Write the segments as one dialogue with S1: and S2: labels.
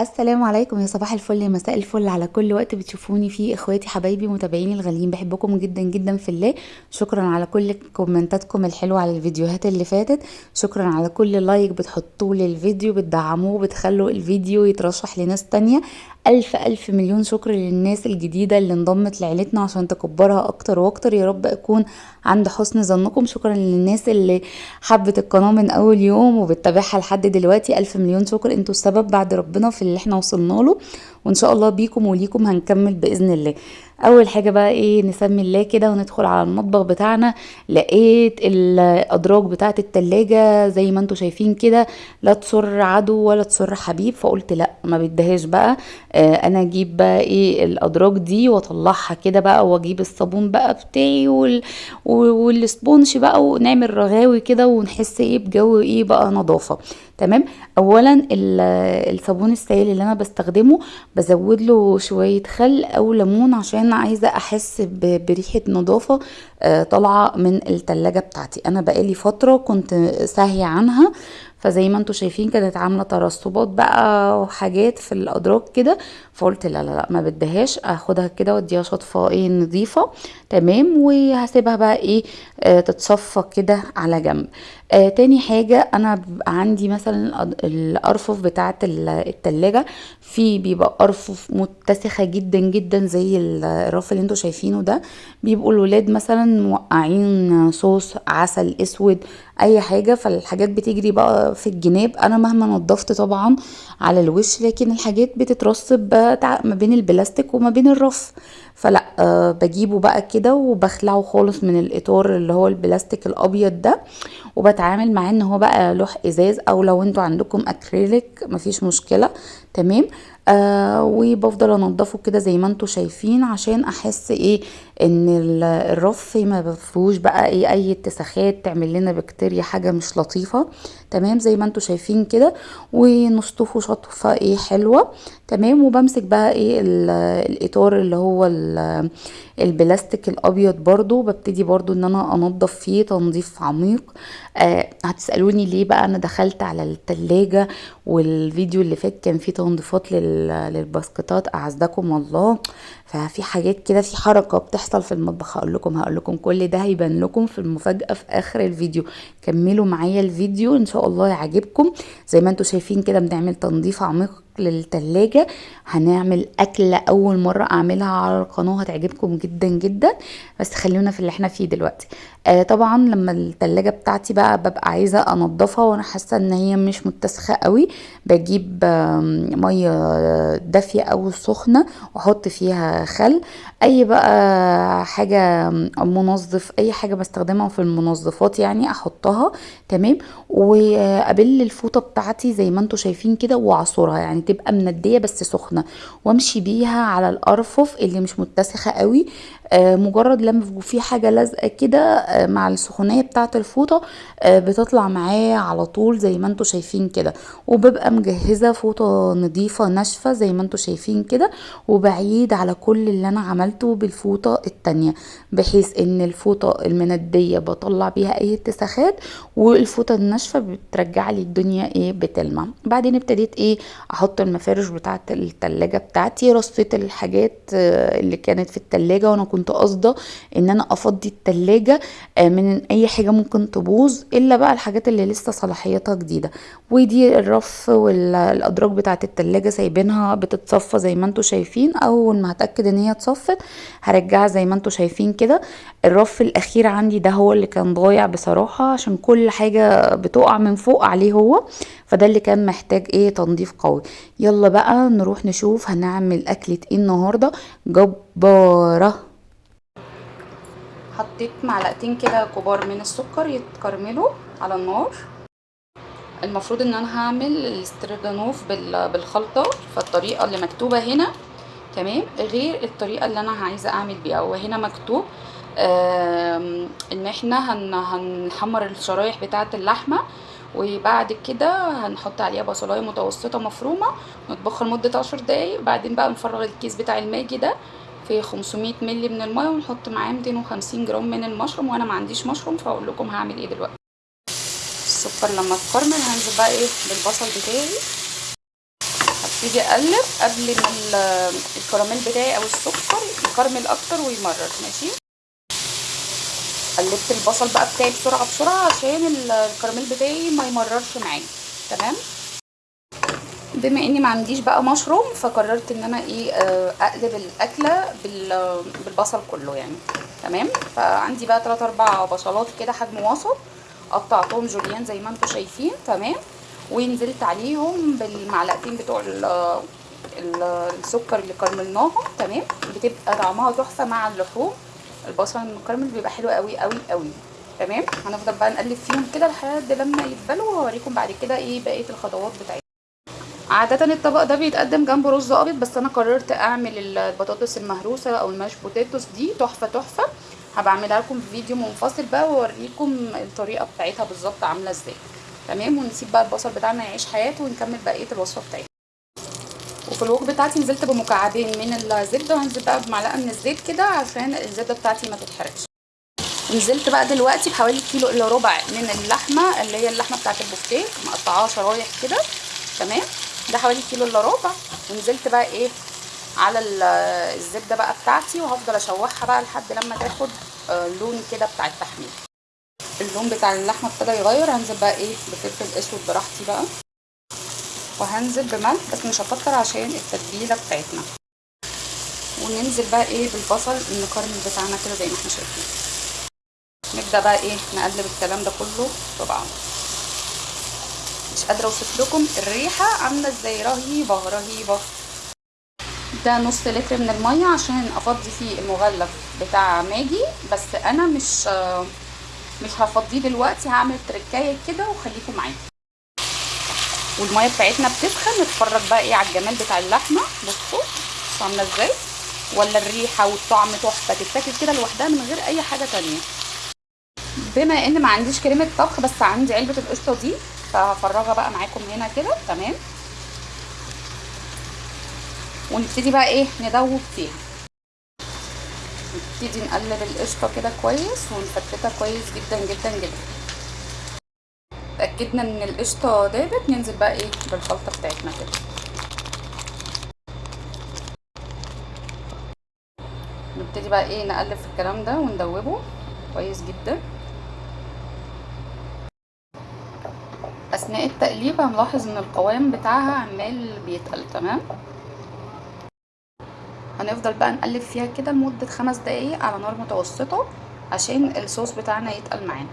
S1: السلام عليكم يا صباح الفل يا مساء الفل على كل وقت بتشوفوني فيه. إخواتي حبايبي متابعيني الغاليين بحبكم جدا جدا في الله. شكرا على كل كومنتاتكم الحلوة على الفيديوهات اللي فاتت. شكرا على كل لايك بتحطوه للفيديو بتدعموه بتخلوا الفيديو يترشح لناس تانية. ألف ألف مليون شكر للناس الجديدة اللي انضمت لعيلتنا عشان تكبرها أكتر وأكتر. يا رب أكون عند حسن ظنكم. شكرا للناس اللي حبت القناة من أول يوم وبتتابعها لحد دلوقتي. ألف مليون شكر. أنتوا السبب بعد ربنا في اللي إحنا وصلنا له. وإن شاء الله بيكم وليكم هنكمل بإذن الله. أول حاجة بقى إيه نسمي الله كده وندخل على المطبخ بتاعنا. لقيت الأدراج بتاعة التلاجة زي ما أنتم شايفين كده لا تصر عدو ولا تصر حبيب. فقلت لا ما بدهاش بقى. آه أنا أجيب بقى إيه الأدراج دي وأطلعها كده بقى وأجيب الصابون بقى بتاعي وال... والسبونش بقى ونعمل رغاوي كده ونحس إيه بجو إيه بقى نظافة. تمام؟ اولا الصابون السائل اللي أنا بستخدمه بزود له شوية خل أو ليمون عشان عايزة أحس بريحة نظافة طالعة من التلاجة بتاعتي. أنا بقالي فترة كنت ساهيه عنها فزي ما أنتم شايفين كانت عاملة ترسبات بقى وحاجات في الأدراج كده فقلت لا لا لا ما بدهاش اخدها كده واديها شطفة إيه نظيفة تمام وهسيبها بقى إيه آه تتصفى كده على جنب. آه تاني حاجة أنا بيبقى عندي مثلا الأرفف بتاعة التلاجة في بيبقى أرفف متسخة جدا جدا زي الرف اللي أنتوا شايفينه ده. بيبقوا الولاد مثلا موقعين صوص عسل أسود أي حاجة فالحاجات بتجري بقى في الجناب. أنا مهما نضفت طبعا على الوش لكن الحاجات بتترسب ما بين البلاستيك وما بين الرف. فلا أه بجيبه بقى كده وبخلعه خالص من الإطار اللي هو البلاستيك الأبيض ده وبتعامل معاه إن هو بقى لوح إزاز أو لو أنتوا عندكم أكريليك مفيش مشكلة تمام؟ آه وبفضل أنضفه كده زي ما أنتوا شايفين عشان أحس إيه إن الرف ما فيهوش بقى إيه أي اتساخات تعمل لنا بكتيريا حاجة مش لطيفة تمام؟ زي ما أنتوا شايفين كده ونشطفه شطفة إيه حلوة تمام؟ وبمسك بقى إيه الإطار اللي هو البلاستيك الأبيض برضو ببتدي برضو إن أنا أنضف فيه تنظيف عميق. آه هتسألوني ليه بقى أنا دخلت على التلاجة والفيديو اللي فات كان فيه تنظيفات للباسكتات أعزكم الله. ففي حاجات كده في حركة بتحصل في المطبخ هقول لكم هقول لكم كل ده هيبان لكم في المفاجأة في آخر الفيديو. كملوا معايا الفيديو إن شاء الله يعجبكم. زي ما أنتم شايفين كده بنعمل تنظيف عميق للتلاجة. هنعمل أكلة أول مرة أعملها على القناة هتعجبكم جدا جدا. بس خلونا في اللي إحنا فيه دلوقتي. آه طبعا لما التلاجة بتاعتي بقى ببقى عايزة أنضفها وأنا حاسة إن هي مش متسخة قوي بجيب آه مية دافية أو سخنة وأحط فيها خل. أي بقى حاجة منظف أي حاجة بستخدمها في المنظفات يعني أحطها تمام؟ وأبل الفوطة بتاعتي زي ما أنتوا شايفين كده وأعصرها يعني تبقى مندية بس سخنة. وأمشي بيها على الأرفف اللي مش متسخة قوي آه مجرد لما في حاجة لازقة كده مع السخونية بتاعة الفوطة آه بتطلع معايا على طول زي ما أنتوا شايفين كده. وببقى مجهزة فوطة نظيفه ناشفة زي ما أنتوا شايفين كده وبعيد على كل اللي أنا عملته بالفوطة التانية بحيث إن الفوطة المندية بطلع بيها أي اتساخات والفوطة الناشفة بترجع لي الدنيا إيه بتلمع. بعدين ابتديت إيه أحط المفارش بتاعة التلاجة بتاعتي رصيت الحاجات اللي كانت في التلاجة وأنا كنت قاصدة إن أنا أفضي التلاجة من أي حاجة ممكن تبوظ إلا بقى الحاجات اللي لسه صلاحيتها جديدة. ودي الرف والأدراج بتاعه التلاجة سايبينها بتتصفى زي ما أنتوا شايفين. أول ما هتأكد إن هي اتصفت هرجعها زي ما أنتوا شايفين كده. الرف الأخير عندي ده هو اللي كان ضايع بصراحة عشان كل حاجة بتقع من فوق عليه هو. فده اللي كان محتاج إيه؟ تنظيف قوي. يلا بقى نروح نشوف هنعمل أكلة إيه النهاردة. جبارة. حطيت معلقتين كده كبار من السكر يتكرملوا على النار. المفروض إن أنا هعمل الاسترجانوف بالخلطة فالطريقة اللي مكتوبة هنا تمام؟ غير الطريقة اللي أنا عايزة أعمل بيها. وهنا مكتوب إن إحنا هن هنحمر الشرايح بتاعة اللحمة وبعد كده هنحط عليها بصلاية متوسطة مفرومة نطبخها لمدة عشر دقايق. وبعدين بقى نفرغ الكيس بتاع الماجي ده في 500 مللي من المية ونحط معاه 250 جرام من المشروم وأنا ما عنديش مشروم فاقول لكم هعمل إيه دلوقتي. السكر لما اتكرمل هنزل بقى إيه بالبصل بتاعي.
S2: ابتدي أقلب قبل ما ال- الكراميل بتاعي أو السكر يكرمل أكتر ويمرر ماشي؟ قلبت البصل بقى بتاعي بسرعة بسرعة عشان ال- الكراميل بتاعي ما يمررش معايا تمام؟ بما إني ما عنديش بقى مشروم فقررت إن أنا إيه آه، أقلب الأكلة بال- بالبصل كله يعني. تمام؟ فعندي بقى 3 4 بصلات كده حجم وسط قطعتهم جوليان زي ما أنتم شايفين. تمام؟ ونزلت عليهم بالمعلقتين بتوع ال- ال- السكر اللي كرملناهم. تمام؟ بتبقى طعمها تحفة مع اللحوم. البصل المكرمل بيبقى حلو قوي قوي قوي تمام؟ هنفضل بقى نقلب فيهم كده لحد لما يتبلوا وهوريكم بعد كده إيه بقية الخطوات بتاعتهم. عادة الطبق ده بيتقدم جنبه رز أبيض بس أنا قررت أعمل البطاطس المهروسة أو ال mashed potatoes دي. تحفة تحفة. هبقى أعملها لكم في فيديو منفصل بقى واوريكم الطريقة بتاعتها بالظبط عاملة إزاي. تمام؟ ونسيب بقى البصل بتاعنا يعيش حياته ونكمل بقية الوصفة بتاعتنا. وفي الوك بتاعتي نزلت بمكعبين من الزبدة وهنزل بقى بمعلقة من الزيت كده عشان الزبدة بتاعتي ما تتحرقش. نزلت بقى دلوقتي بحوالي كيلو إلا ربع من اللحمة اللي هي اللحمة بتاعت البفتيك مقطعاها شرايح كده. تمام؟ ده حوالي كيلو إلا ربع. ونزلت بقى إيه على ال- الزبدة بقى بتاعتي وهفضل أشوحها بقى لحد لما تاخد آه، لون كده بتاع التحمير. اللون بتاع اللحمة ابتدى يغير. هنزل بقى إيه بفلفل أسود براحتي بقى. وهنزل بملح بس مش هكتر عشان التتبيلة بتاعتنا. وننزل بقى إيه بالبصل المكرمل بتاعنا كده زي ما إحنا شايفين. نبدأ بقى إيه نقلب الكلام ده كله في بعض مش قادرة أوصف لكم الريحة عاملة إزاي. رهيبة رهيبة. ده نص لتر من المية عشان أفضي فيه المغلف بتاع ماجي. بس أنا مش مش هفضيه دلوقتي هعمل تركاية كده وخليكم معايا. والمية بتاعتنا بتسخن. نتفرج بقى إيه على الجمال بتاع اللحمة. بصوا عاملة إزاي. ولا الريحة والطعم تحفة. تتاكل كده لوحدها من غير أي حاجة تانية. بما إن ما عنديش كريمة طبخ بس عندي علبة القشطة دي. فهفرغها بقى معاكم هنا كده تمام؟ ونبتدي بقى إيه ندوب فيها. نبتدي نقلب القشطة كده كويس ونفتتها كويس جدا جدا جدا. اتاكدنا إن القشطة دابت ننزل بقى إيه بالخلطة بتاعتنا كده. نبتدي بقى إيه نقلب في الكلام ده وندوبه كويس جدا. أثناء التقليب هنلاحظ إن القوام بتاعها عمال بيتقل تمام؟ هنفضل بقى نقلب فيها كده لمدة خمس دقايق على نار متوسطة عشان الصوص بتاعنا يتقل معانا.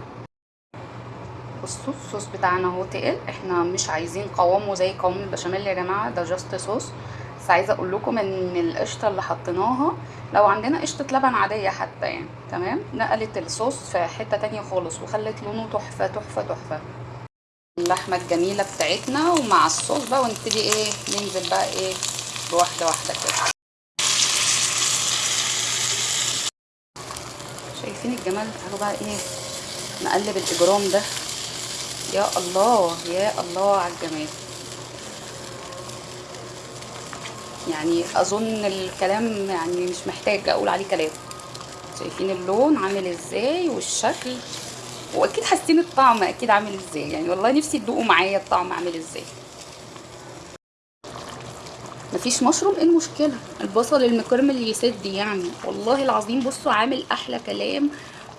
S2: بصوا الصوص بتاعنا أهو تقل. إحنا مش عايزين قوامه زي قوام البشاميل يا جماعة ده جاست صوص. بس عايزة أقول لكم إن القشطة اللي حطيناها لو عندنا قشطة لبن عادية حتى يعني تمام؟ نقلت الصوص في حتة تانية خالص وخلت لونه تحفة تحفة تحفة. اللحمة الجميلة بتاعتنا ومع الصوص بقى ونبتدي إيه ننزل بقى إيه بواحدة واحدة كده. شايفين الجمال تعالوا بقى إيه؟ نقلب الإجرام ده. يا الله يا الله على الجمال. يعني أظن الكلام يعني مش محتاج أقول عليه كلام. شايفين اللون عامل إزاي والشكل. وأكيد حاسين الطعم أكيد عامل إزاي. يعني والله نفسي تدوقوا معايا الطعم عامل إزاي. مفيش مشروم؟ إيه المشكلة؟ البصل المكرمل يسد يعني. والله العظيم بصوا عامل أحلى كلام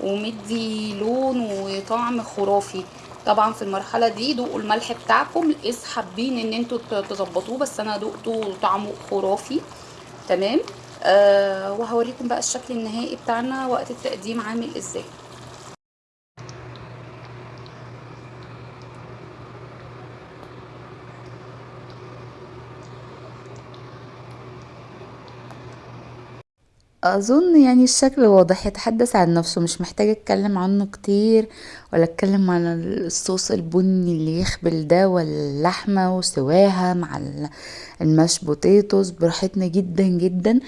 S2: ومدي لون وطعم خرافي. طبعا في المرحلة دي دوقوا الملح بتاعكم. اذا حابين إن أنتوا تظبطوه بس أنا دقته طعمه خرافي. تمام؟ آه وهوريكم بقى الشكل النهائي بتاعنا وقت التقديم عامل إزاي. أظن يعني الشكل واضح يتحدث عن نفسه مش محتاجة أتكلم عنه كتير ولا أتكلم عن الصوص البني اللي يخبل ده واللحمة وسواها مع الماش بوتيتوس براحتنا جدا جدا.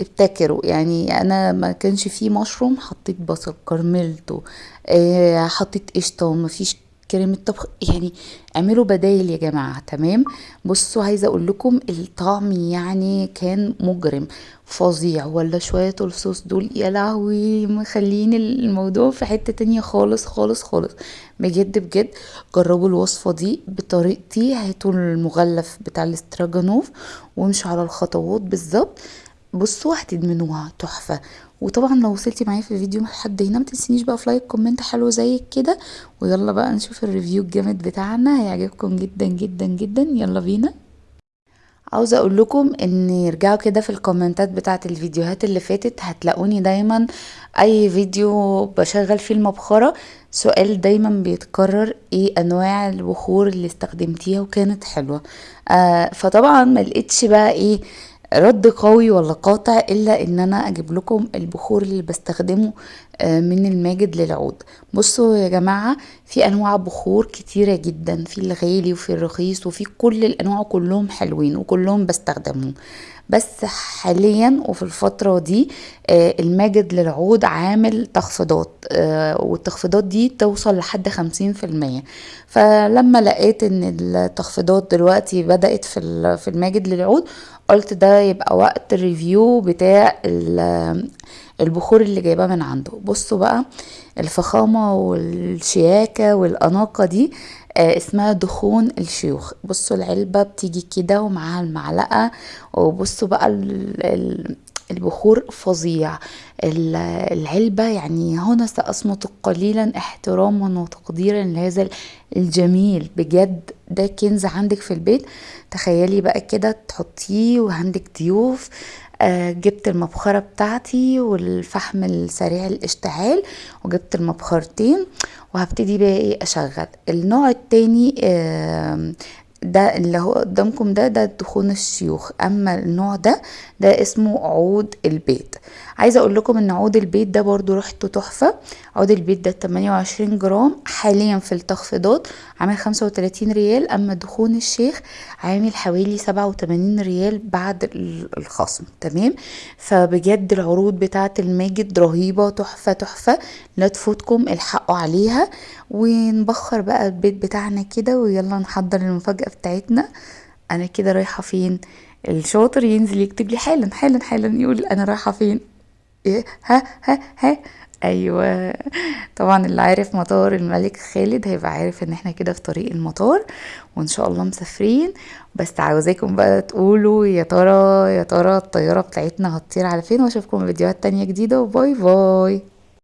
S2: ابتكروا يعني أنا ما كانش فيه مشروم حطيت بصل كرملته آه حطيت قشطة ومفيش
S1: كريمة طبخ يعني اعملوا بدايل يا جماعة تمام؟ بصوا عايزة أقول لكم الطعم يعني كان مجرم فظيع. ولا شوية الصوص دول يا لهوي مخلين الموضوع في حتة تانية خالص خالص خالص. بجد بجد جربوا الوصفة دي بطريقتي هاتوا المغلف بتاع الاستروجانوف وامشوا على الخطوات بالظبط. بصوا هتدمنوها تحفة. وطبعا لو وصلتي معايا في الفيديو لحد هنا متنسينيش بقى في like comment حلو زيك كده. ويلا بقى نشوف ال review الجامد بتاعنا. هيعجبكم جدا جدا جدا. يلا بينا. عاوزة أقول لكم إن ارجعوا كده في الكومنتات بتاعة الفيديوهات اللي فاتت. هتلاقوني دايما أي فيديو بشغل فيه المبخرة. سؤال دايما بيتكرر إيه أنواع البخور اللي استخدمتيها وكانت حلوة؟ آه فطبعا ما لقيتش بقى إيه رد قوي ولا قاطع إلا إن أنا أجيب لكم البخور اللي بستخدمه آه، من الماجد للعود. بصوا يا جماعة في أنواع بخور كتيرة جدا في الغالي وفي الرخيص وفي كل الأنواع كلهم حلوين وكلهم بستخدمهم. بس حاليا وفي الفترة دي آه، الماجد للعود عامل تخفيضات آه، والتخفيضات دي توصل لحد خمسين في المية. فلما لقيت إن التخفيضات دلوقتي بدأت في الماجد للعود قلت ده يبقى وقت الريفيو بتاع البخور اللي جايباه من عنده. بصوا بقى الفخامة والشياكة والأناقة دي اسمها دخون الشيوخ. بصوا العلبة بتيجي كده ومعاها المعلقة وبصوا بقى البخور فظيع. العلبة يعني هنا سأصمت قليلا احتراما وتقديرا لهذا الجميل. بجد ده كنز عندك في البيت؟ تخيلي بقى كده تحطيه وعندك ضيوف آه جبت المبخرة بتاعتي والفحم السريع الاشتعال وجبت المبخرتين وهبتدي بقى إيه أشغل. النوع التاني آه ده اللي هو قدامكم ده ده دخون الشيوخ. أما النوع ده ده اسمه عود البيت. عايزة أقول لكم إن عود البيت ده برضو ريحته تحفة. عود البيت ده 28 جرام حاليا في التخفيضات عامل 35 ريال أما دخون الشيخ عامل حوالي 87 ريال بعد الخصم. تمام؟ فبجد العروض بتاعة الماجد رهيبة تحفة تحفة. لا تفوتكم الحقوا عليها. ونبخر بقى البيت بتاعنا كده ويلا نحضر المفاجأة بتاعتنا. أنا كده رايحة فين؟ الشاطر ينزل يكتب لي حالا حالا حالا يقول أنا رايحة فين؟ إيه ها ها ها. أيوه. طبعا اللي عارف مطار الملك خالد هيبقى عارف إن إحنا كده في طريق المطار وإن شاء الله مسافرين. بس عاوزاكم بقى تقولوا يا ترى يا ترى الطيارة بتاعتنا هتطير على فين؟ وأشوفكم فيديوهات تانية جديدة. وباي باي.